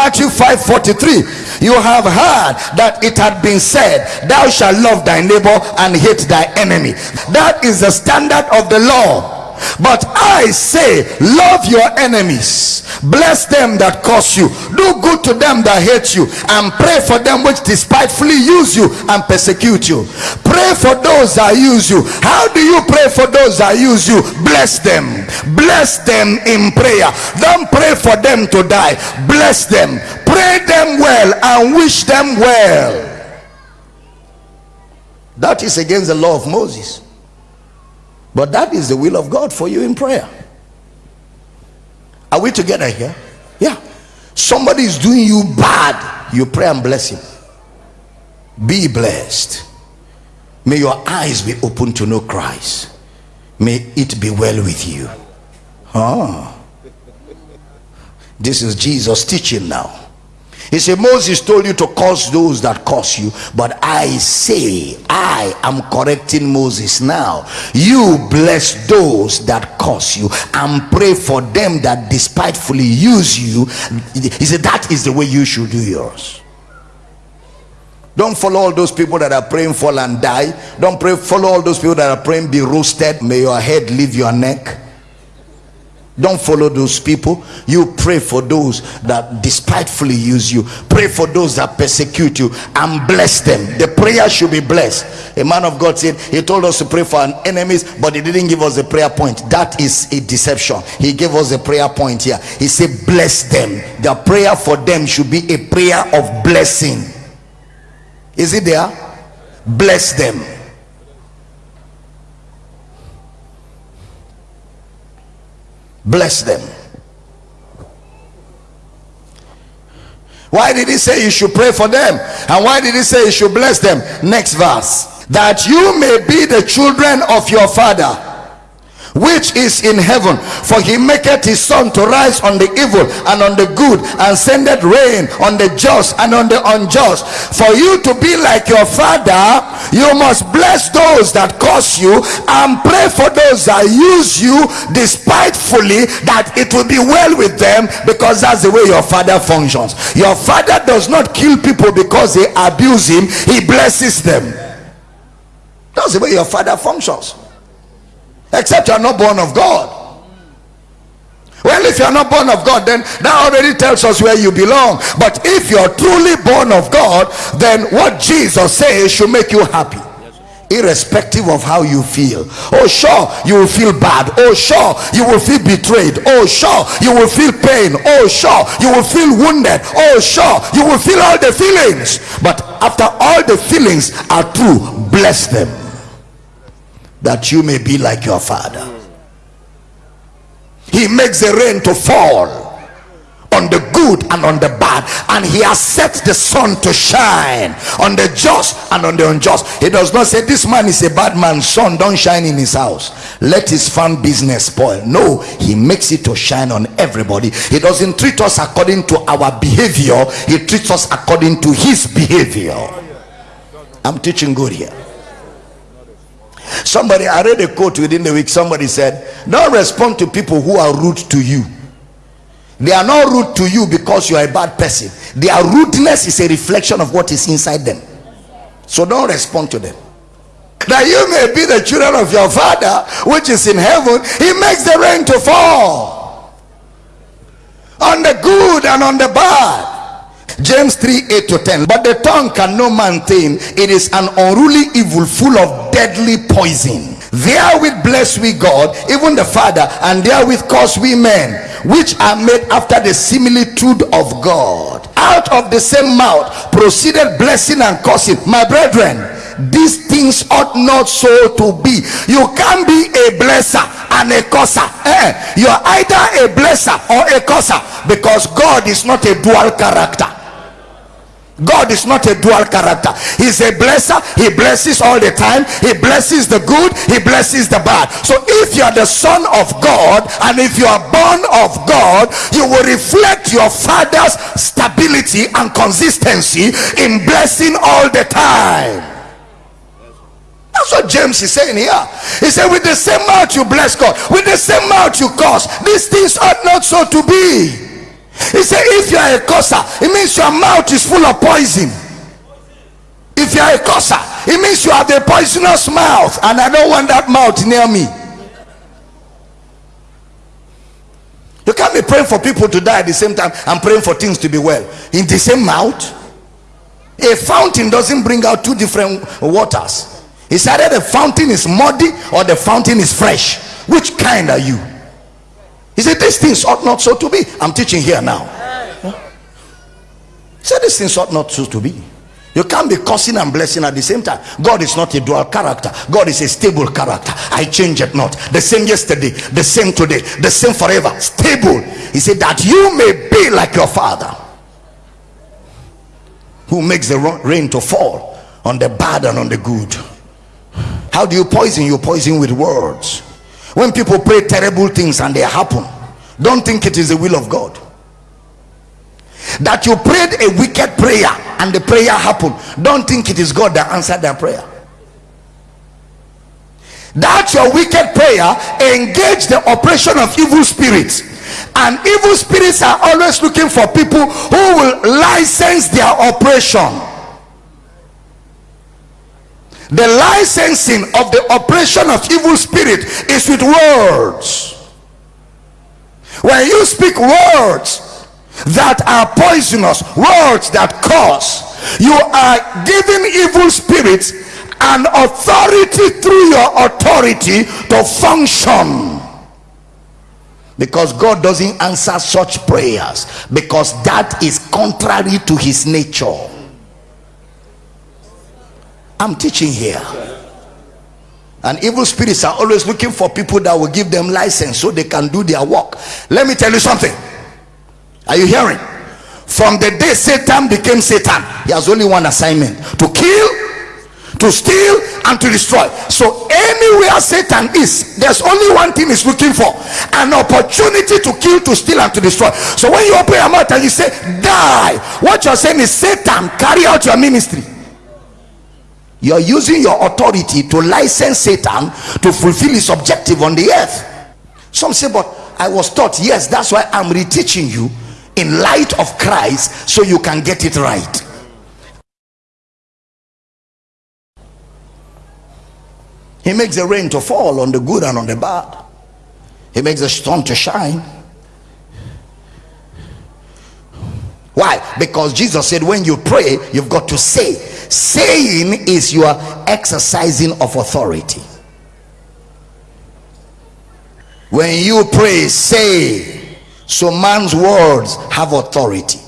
Matthew 5 43. You have heard that it had been said, Thou shalt love thy neighbor and hate thy enemy. That is the standard of the law. But I say, love your enemies, bless them that curse you, do good to them that hate you, and pray for them which despitefully use you and persecute you. Pray for those that use you. How do you pray for those that use you? Bless them, bless them in prayer. Don't pray for them to die, bless them, pray them well, and wish them well. That is against the law of Moses. But that is the will of God for you in prayer. Are we together here? Yeah. Somebody is doing you bad, you pray and bless him. Be blessed. May your eyes be open to know Christ. May it be well with you. Ah. This is Jesus teaching now. He said, Moses told you to curse those that curse you, but I say, I am correcting Moses now. You bless those that curse you and pray for them that despitefully use you. He said, That is the way you should do yours. Don't follow all those people that are praying fall and die. Don't pray follow all those people that are praying be roasted. May your head leave your neck don't follow those people. You pray for those that despitefully use you. Pray for those that persecute you and bless them. The prayer should be blessed. A man of god said he told us to pray for our enemies but he didn't give us a prayer point. That is a deception. He gave us a prayer point here. He said bless them. The prayer for them should be a prayer of blessing. Is it there? Bless them bless them. Why did he say you should pray for them? And why did he say you should bless them? Next verse. That you may be the children of your father which is in heaven. For he maketh his sun to rise on the evil and on the good and sendeth rain on the just and on the unjust. For you to be like your father you must bless those that curse you and pray for those that use you despitefully that it will be well with them because that's the way your father functions. Your father does not kill people because they abuse him he blesses them. That's the way your father functions except you are not born of God. Well, if you are not born of God, then that already tells us where you belong. But if you are truly born of God, then what Jesus says should make you happy. Irrespective of how you feel. Oh, sure, you will feel bad. Oh, sure, you will feel betrayed. Oh, sure, you will feel pain. Oh, sure, you will feel wounded. Oh, sure, you will feel all the feelings. But after all the feelings are true, bless them that you may be like your father. He makes the rain to fall on the good and on the bad and he has set the sun to shine on the just and on the unjust. He does not say this man is a bad man sun don't shine in his house. Let his farm business spoil. No he makes it to shine on everybody. He doesn't treat us according to our behavior. He treats us according to his behavior. I'm teaching good here Somebody, I read a quote within the week. Somebody said, Don't respond to people who are rude to you. They are not rude to you because you are a bad person. Their rudeness is a reflection of what is inside them. So don't respond to them. That you may be the children of your Father which is in heaven, He makes the rain to fall on the good and on the bad. James 3 8 to 10. But the tongue can no man tame, it is an unruly evil full of deadly poison. Therewith bless we God, even the Father, and therewith curse we men, which are made after the similitude of God. Out of the same mouth proceeded blessing and cursing. My brethren, these things ought not so to be. You can't be a blesser and a curser. Eh? You're either a blesser or a curser because God is not a dual character. God is not a dual character. He's a blesser. He blesses all the time. He blesses the good. He blesses the bad. So if you are the son of God and if you are born of God, you will reflect your father's stability and consistency in blessing all the time. That's what James is saying here. He said, with the same mouth you bless God, with the same mouth you curse. These things ought not so to be. He said, if you are a curser, it means your mouth is full of poison. If you are a curser, it means you have the poisonous mouth, and I don't want that mouth near me. You can't be praying for people to die at the same time and praying for things to be well in the same mouth. A fountain doesn't bring out two different waters. It's either the fountain is muddy or the fountain is fresh. Which kind are you? He said, These things ought not so to be. I'm teaching here now. He said, These things ought not so to be. You can't be cursing and blessing at the same time. God is not a dual character. God is a stable character. I change it not. The same yesterday, the same today, the same forever. Stable. He said that you may be like your father who makes the rain to fall on the bad and on the good. How do you poison? You poison with words. When people pray terrible things and they happen, don't think it is the will of God. That you prayed a wicked prayer and the prayer happened don't think it is god that answered that prayer. That your wicked prayer engage the operation of evil spirits. And evil spirits are always looking for people who will license their operation the licensing of the operation of evil spirit is with words. When you speak words that are poisonous words that cause you are giving evil spirits an authority through your authority to function. Because God doesn't answer such prayers because that is contrary to his nature I'm teaching here and evil spirits are always looking for people that will give them license so they can do their work let me tell you something are you hearing? From the day Satan became Satan, he has only one assignment to kill, to steal, and to destroy. So, anywhere Satan is, there's only one thing he's looking for an opportunity to kill, to steal, and to destroy. So, when you open your mouth and you say, Die, what you're saying is, Satan, carry out your ministry. You're using your authority to license Satan to fulfill his objective on the earth. Some say, But I was taught, yes, that's why I'm reteaching you in light of Christ so you can get it right. He makes the rain to fall on the good and on the bad. He makes the sun to shine. Why? Because Jesus said, when you pray, you've got to say. Saying is your exercising of authority. When you pray, say. So man's words have authority.